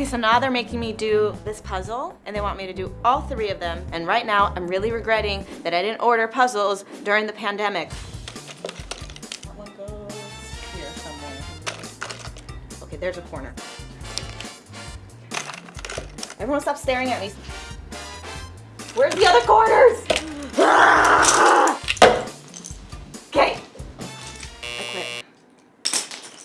Okay, so now they're making me do this puzzle and they want me to do all three of them. And right now I'm really regretting that I didn't order puzzles during the pandemic. Okay, there's a corner. Everyone stop staring at me. Where's the other corners?